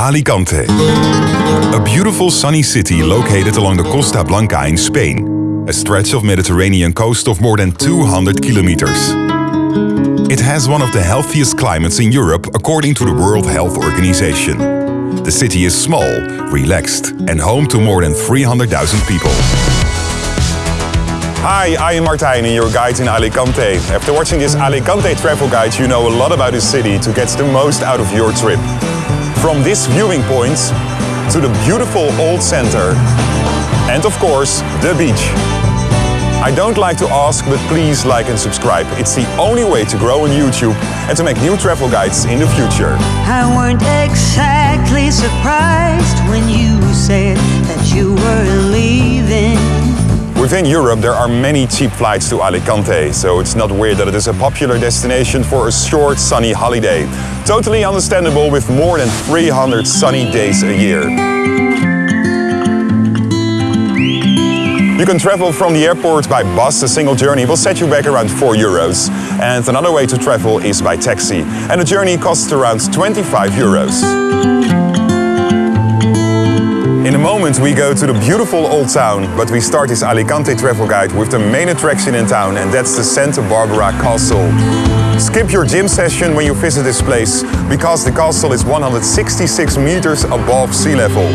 Alicante. A beautiful sunny city located along the Costa Blanca in Spain, a stretch of Mediterranean coast of more than 200 kilometers. It has one of the healthiest climates in Europe according to the World Health Organization. The city is small, relaxed and home to more than 300,000 people. Hi, I am Martijn and your guide in Alicante. After watching this Alicante travel guide, you know a lot about the city to get the most out of your trip. From this viewing point to the beautiful old center and of course the beach. I don't like to ask, but please like and subscribe. It's the only way to grow on YouTube and to make new travel guides in the future. I weren't exactly surprised when you said that you were leaving. Within Europe there are many cheap flights to Alicante, so it's not weird that it is a popular destination for a short sunny holiday. Totally understandable with more than 300 sunny days a year. You can travel from the airport by bus. A single journey will set you back around 4 euros. And another way to travel is by taxi. And the journey costs around 25 euros. In a moment we go to the beautiful old town, but we start this Alicante travel guide with the main attraction in town and that's the Santa Barbara Castle. Skip your gym session when you visit this place, because the castle is 166 meters above sea level.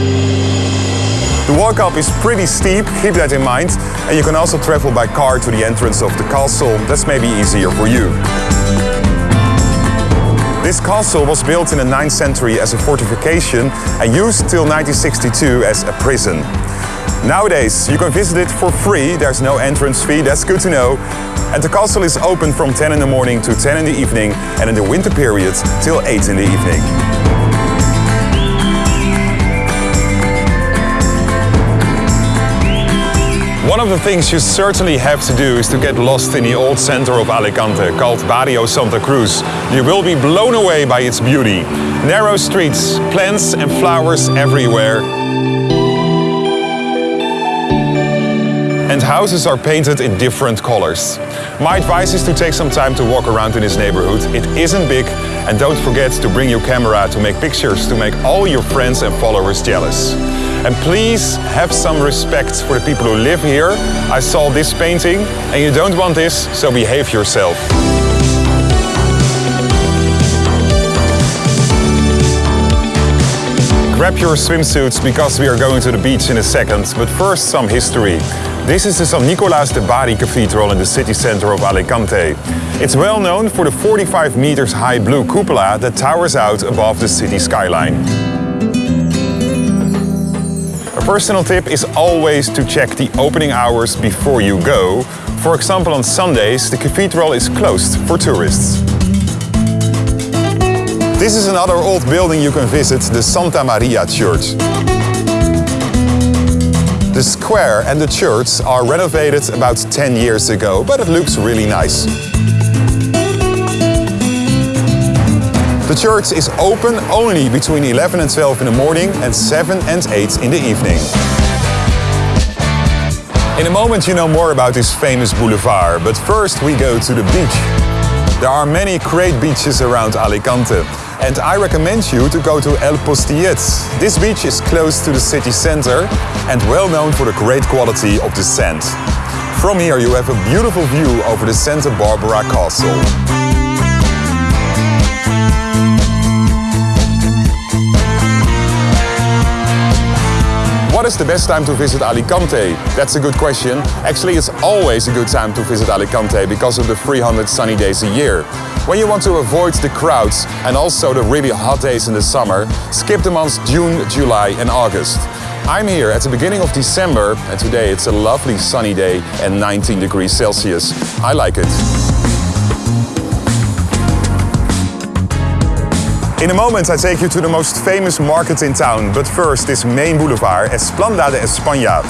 The walk up is pretty steep, keep that in mind, and you can also travel by car to the entrance of the castle, that's maybe easier for you. This castle was built in the 9th century as a fortification and used till 1962 as a prison. Nowadays, you can visit it for free, there's no entrance fee, that's good to know. And the castle is open from 10 in the morning to 10 in the evening and in the winter period till 8 in the evening. One of the things you certainly have to do is to get lost in the old center of Alicante, called Barrio Santa Cruz. You will be blown away by its beauty. Narrow streets, plants and flowers everywhere. And houses are painted in different colors. My advice is to take some time to walk around in this neighborhood. It isn't big and don't forget to bring your camera to make pictures to make all your friends and followers jealous. And please have some respect for the people who live here. I saw this painting and you don't want this, so behave yourself. Grab your swimsuits because we are going to the beach in a second, but first some history. This is the San Nicolas de Bari Cathedral in the city center of Alicante. It's well known for the 45 meters high blue cupola that towers out above the city skyline. A personal tip is always to check the opening hours before you go. For example, on Sundays, the cathedral is closed for tourists. This is another old building you can visit, the Santa Maria Church. The square and the church are renovated about 10 years ago, but it looks really nice. The church is open only between 11 and 12 in the morning and 7 and 8 in the evening. In a moment you know more about this famous boulevard, but first we go to the beach. There are many great beaches around Alicante and I recommend you to go to El Postiguet. This beach is close to the city center and well known for the great quality of the sand. From here you have a beautiful view over the Santa Barbara Castle. What is the best time to visit Alicante? That's a good question. Actually, it's always a good time to visit Alicante because of the 300 sunny days a year. When you want to avoid the crowds and also the really hot days in the summer, skip the months June, July and August. I'm here at the beginning of December and today it's a lovely sunny day and 19 degrees Celsius. I like it. In a moment I take you to the most famous market in town, but first this main boulevard, Explanada de España.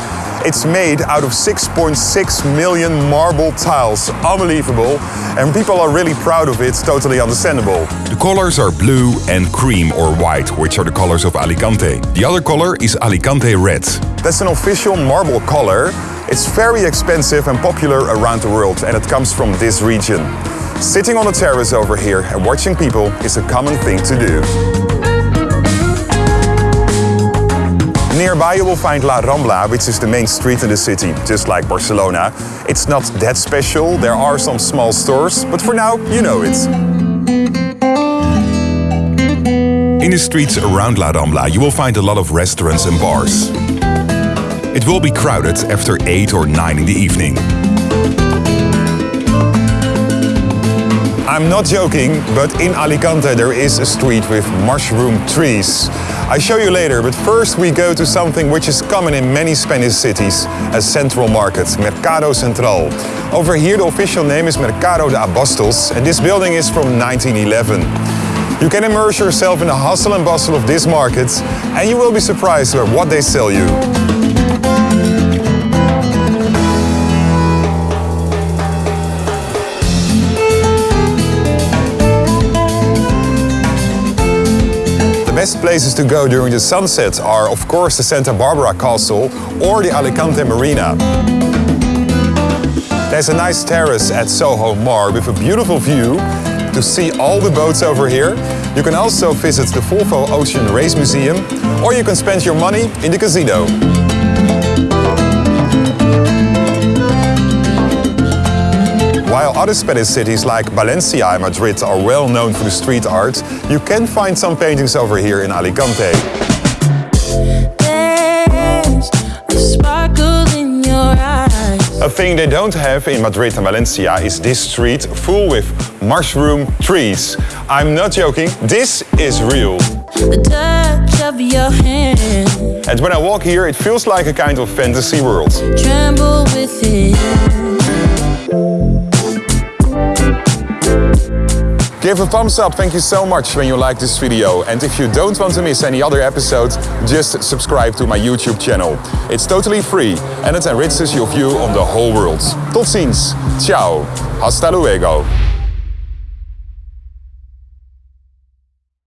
It's made out of 6.6 million marble tiles, unbelievable, and people are really proud of it, totally understandable. The colors are blue and cream or white, which are the colors of Alicante. The other color is Alicante red. That's an official marble color. It's very expensive and popular around the world, and it comes from this region. Sitting on the terrace over here and watching people is a common thing to do. Nearby you will find La Rambla, which is the main street in the city, just like Barcelona. It's not that special, there are some small stores, but for now, you know it. In the streets around La Rambla, you will find a lot of restaurants and bars. It will be crowded after 8 or 9 in the evening. I'm not joking, but in Alicante there is a street with mushroom trees. I show you later, but first we go to something which is common in many Spanish cities, a central market, Mercado Central. Over here the official name is Mercado de Abastos and this building is from 1911. You can immerse yourself in the hustle and bustle of this market and you will be surprised at what they sell you. Best places to go during the sunset are of course the Santa Barbara Castle or the Alicante Marina. There's a nice terrace at Soho Mar with a beautiful view to see all the boats over here. You can also visit the Volvo Ocean Race Museum or you can spend your money in the casino. While other Spanish cities like Valencia and Madrid are well known for the street art, you can find some paintings over here in Alicante. A thing they don't have in Madrid and Valencia is this street full with mushroom trees. I'm not joking, this is real. And when I walk here, it feels like a kind of fantasy world. Tremble Give a thumbs up, thank you so much when you like this video. And if you don't want to miss any other episodes, just subscribe to my YouTube channel. It's totally free and it enriches your view on the whole world. Tot ziens, ciao, hasta luego.